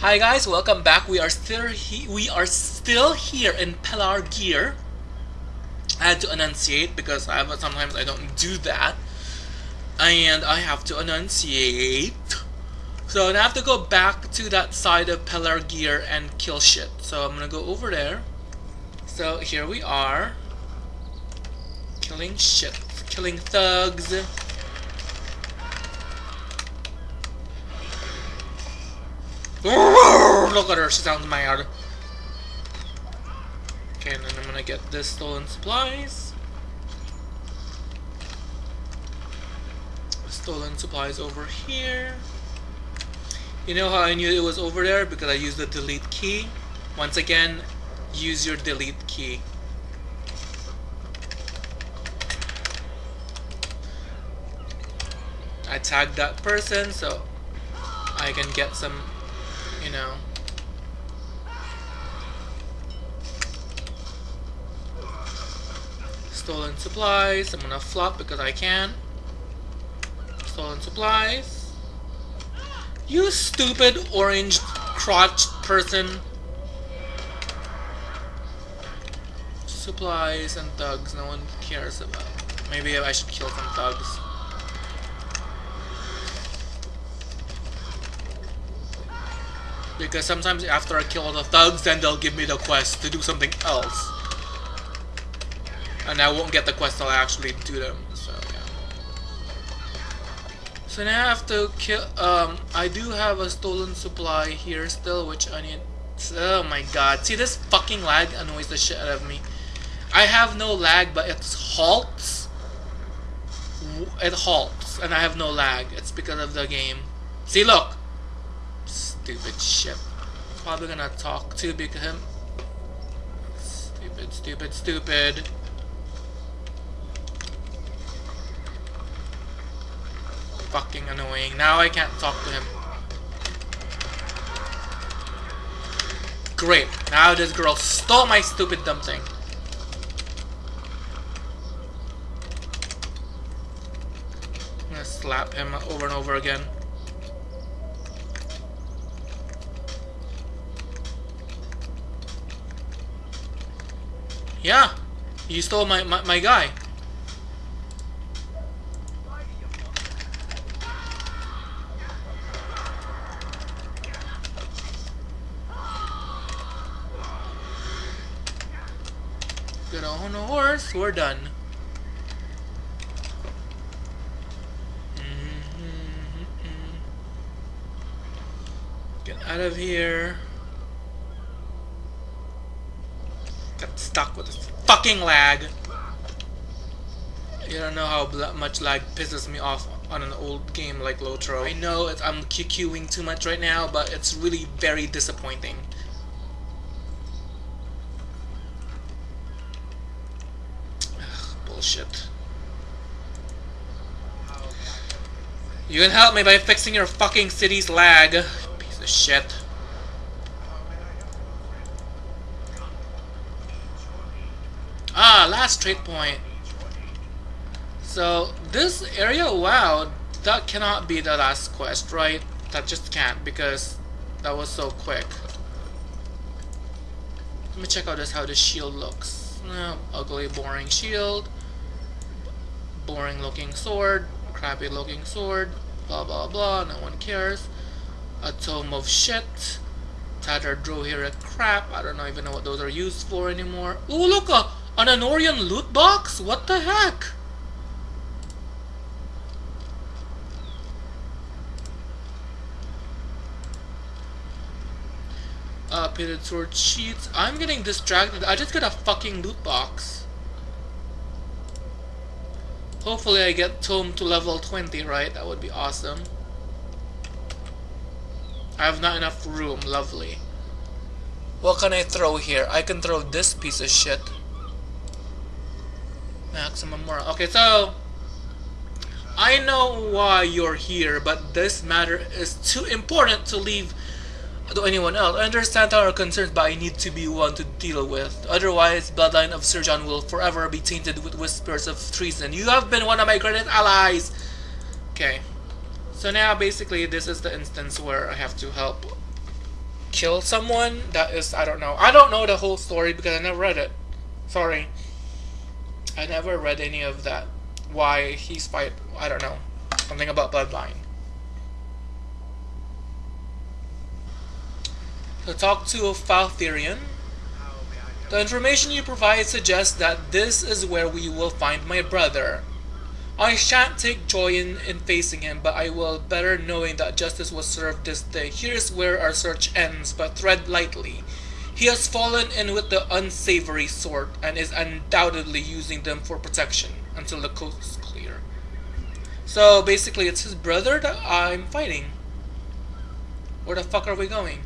Hi guys, welcome back. We are still we are still here in Pelargir. I had to enunciate because I sometimes I don't do that, and I have to enunciate. So I have to go back to that side of Pelargir and kill shit. So I'm gonna go over there. So here we are, killing shit, killing thugs. Look at her, she sounds mad. Okay, and then I'm gonna get this stolen supplies. Stolen supplies over here. You know how I knew it was over there? Because I used the delete key. Once again, use your delete key. I tagged that person so I can get some you know. Stolen supplies. I'm gonna flop because I can. Stolen supplies. You stupid orange crotch person. Supplies and thugs no one cares about. Maybe I should kill some thugs. Because sometimes after I kill all the thugs, then they'll give me the quest to do something else. And I won't get the quest till I actually do them, so yeah. So now I have to kill, um, I do have a stolen supply here still, which I need, oh my god. See this fucking lag annoys the shit out of me. I have no lag, but it halts. It halts, and I have no lag. It's because of the game. See, look! Stupid ship. Probably gonna talk to big him. Stupid, stupid, stupid. Fucking annoying. Now I can't talk to him. Great. Now this girl stole my stupid dumb thing. I'm gonna slap him over and over again. Yeah, you stole my, my, my guy. Get on a horse, we're done. Mm-hmm. Get out of here. Stuck with this fucking lag. You don't know how much lag pisses me off on an old game like Lotro. I know I'm QQing too much right now, but it's really very disappointing. Ugh, bullshit. You can help me by fixing your fucking city's lag, piece of shit. Ah, last trade point. So, this area, wow, that cannot be the last quest, right? That just can't, because that was so quick. Let me check out this how the shield looks. Oh, ugly, boring shield. Boring looking sword. Crappy looking sword. Blah blah blah, no one cares. A tome of shit. Tattered drew here. A crap. I don't know even know what those are used for anymore. Ooh, look! A an Anorian loot box? What the heck? Uh, pitted sword sheets. I'm getting distracted. I just got a fucking loot box. Hopefully I get Tome to level 20, right? That would be awesome. I have not enough room. Lovely. What can I throw here? I can throw this piece of shit. Maximum morale. Okay, so I know why you're here, but this matter is too important to leave to anyone else. I understand our concerns, but I need to be one to deal with. Otherwise, bloodline of Sir John will forever be tainted with whispers of treason. You have been one of my greatest allies! Okay. So now, basically, this is the instance where I have to help kill someone. That is, I don't know. I don't know the whole story because I never read it. Sorry. I never read any of that. Why he's fight, I don't know. Something about Bloodline. So talk to Faltherian. The information you provide suggests that this is where we will find my brother. I shan't take joy in, in facing him, but I will better knowing that justice was served this day. Here's where our search ends, but tread lightly. He has fallen in with the unsavory sort and is undoubtedly using them for protection until the coast is clear. So basically it's his brother that I'm fighting. Where the fuck are we going?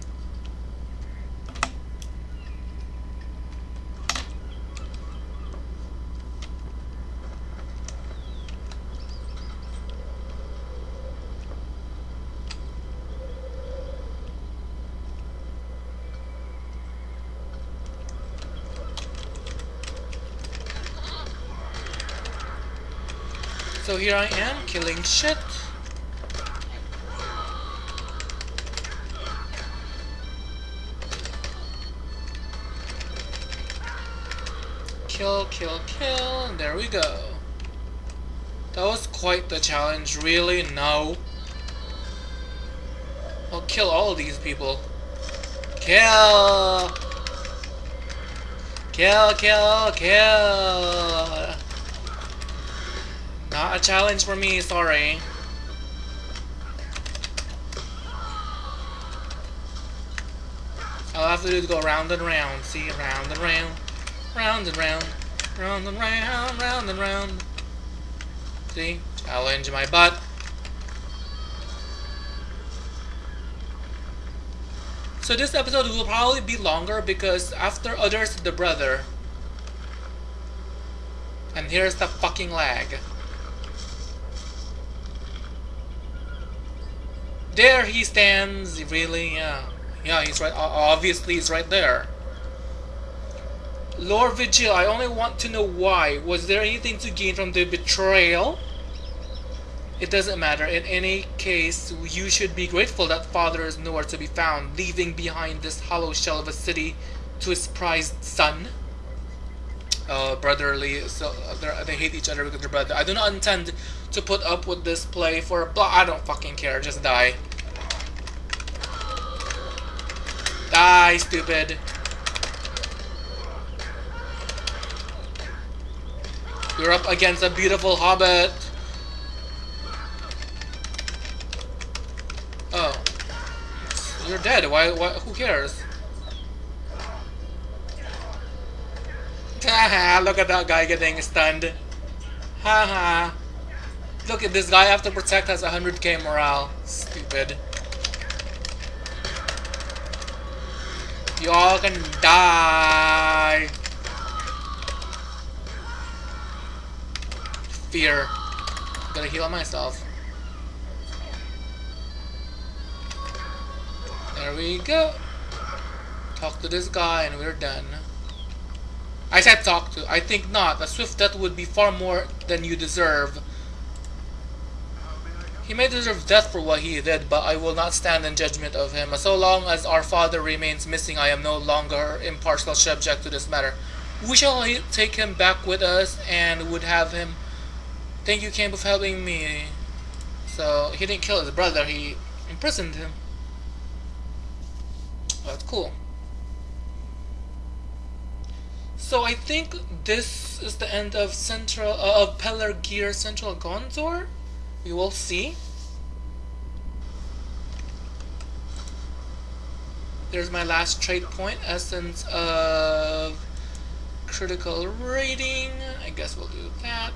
So here I am, killing shit. Kill, kill, kill, and there we go. That was quite the challenge, really? No. I'll kill all these people. Kill! Kill, kill, kill! Not a challenge for me, sorry. All I have to do is go round and round. See, round and round, round and round, round and round, round and round. See, challenge my butt. So this episode will probably be longer because after others the brother. And here's the fucking lag. There he stands, really, yeah. Yeah, he's right, obviously he's right there. Lord Vigil, I only want to know why. Was there anything to gain from the betrayal? It doesn't matter. In any case, you should be grateful that father is nowhere to be found, leaving behind this hollow shell of a city to his prized son. Uh, brotherly, so they hate each other because they're brother. I do not intend to put up with this play for a blah. I don't fucking care. Just die. Die, stupid. You're up against a beautiful hobbit. Oh. You're dead. Why, why who cares? Look at that guy getting stunned. Haha. Look at this guy I have to protect has 100k morale. Stupid. You all can die. Fear. Gotta heal myself. There we go. Talk to this guy and we're done. I said talk to. I think not. A swift death would be far more than you deserve. He may deserve death for what he did, but I will not stand in judgment of him. So long as our father remains missing, I am no longer impartial subject to this matter. We shall take him back with us and would have him. Thank you, King, for helping me. So he didn't kill his brother; he imprisoned him. That's cool. So I think this is the end of Central uh, of Gear Central Gondor. We will see. There's my last trade point, essence of critical rating. I guess we'll do that.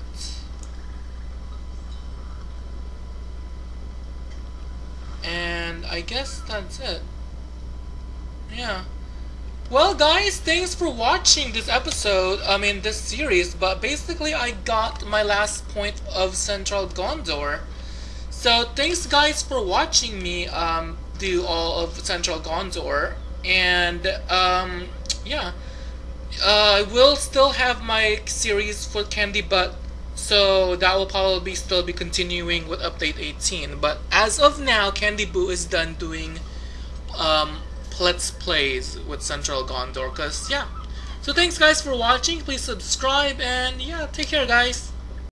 And I guess that's it. Yeah. Well guys, thanks for watching this episode, I mean this series, but basically I got my last point of Central Gondor. So thanks guys for watching me um, do all of Central Gondor, and um, yeah, uh, I will still have my series for Candy Butt, so that will probably still be continuing with update 18, but as of now, Candy Boo is done doing um, let's plays with Central Gondor. Cause yeah. So thanks guys for watching. Please subscribe and yeah, take care guys.